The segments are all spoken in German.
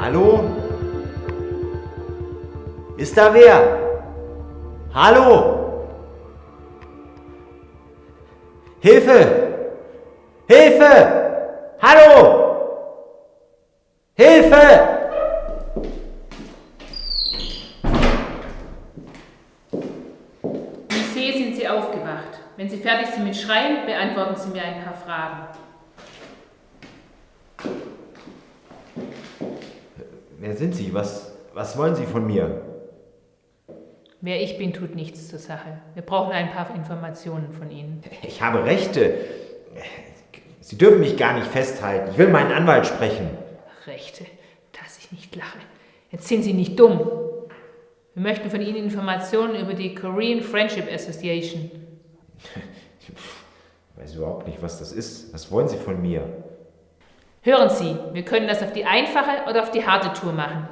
Hallo? Ist da wer? Hallo? Hilfe! Hilfe! Hallo! Hilfe! Ich sehe, sind Sie aufgewacht. Wenn Sie fertig sind mit Schreien, beantworten Sie mir ein paar Fragen. Wer sind Sie? Was, was wollen Sie von mir? Wer ich bin, tut nichts zur Sache. Wir brauchen ein paar Informationen von Ihnen. Ich habe Rechte. Sie dürfen mich gar nicht festhalten. Ich will meinen Anwalt sprechen. Rechte, dass ich nicht lache. Jetzt sind Sie nicht dumm. Wir möchten von Ihnen Informationen über die Korean Friendship Association. Ich weiß überhaupt nicht, was das ist. Was wollen Sie von mir? Hören Sie, wir können das auf die einfache oder auf die harte Tour machen.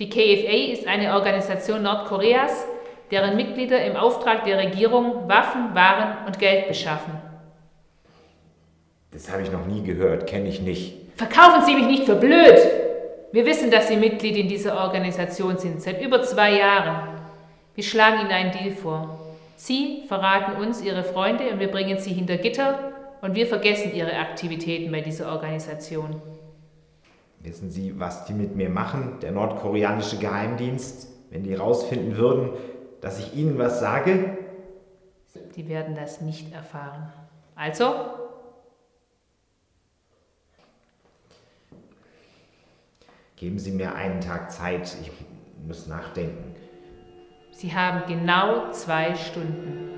Die KFA ist eine Organisation Nordkoreas, deren Mitglieder im Auftrag der Regierung Waffen, Waren und Geld beschaffen. Das habe ich noch nie gehört, kenne ich nicht. Verkaufen Sie mich nicht für blöd! Wir wissen, dass Sie Mitglied in dieser Organisation sind, seit über zwei Jahren. Wir schlagen Ihnen einen Deal vor. Sie verraten uns Ihre Freunde und wir bringen sie hinter Gitter und wir vergessen Ihre Aktivitäten bei dieser Organisation. Wissen Sie, was die mit mir machen, der nordkoreanische Geheimdienst, wenn die rausfinden würden, dass ich Ihnen was sage? Die werden das nicht erfahren. Also, Geben Sie mir einen Tag Zeit, ich muss nachdenken. Sie haben genau zwei Stunden.